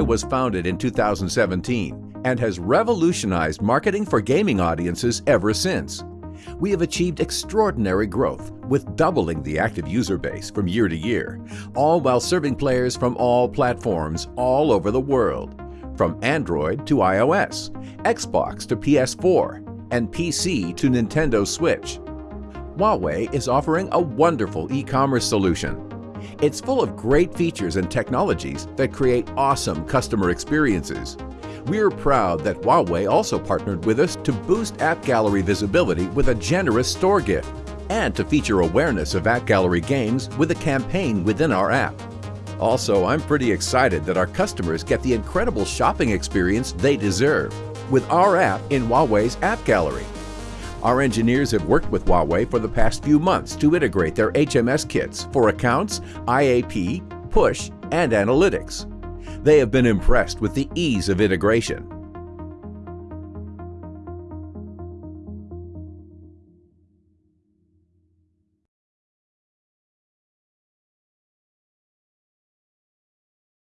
Was founded in 2017 and has revolutionized marketing for gaming audiences ever since. We have achieved extraordinary growth with doubling the active user base from year to year, all while serving players from all platforms all over the world, from Android to iOS, Xbox to PS4, and PC to Nintendo Switch. Huawei is offering a wonderful e-commerce solution it's full of great features and technologies that create awesome customer experiences. We're proud that Huawei also partnered with us to boost App Gallery visibility with a generous store gift and to feature awareness of App Gallery games with a campaign within our app. Also, I'm pretty excited that our customers get the incredible shopping experience they deserve with our app in Huawei's App Gallery. Our engineers have worked with Huawei for the past few months to integrate their HMS kits for accounts, IAP, push, and analytics. They have been impressed with the ease of integration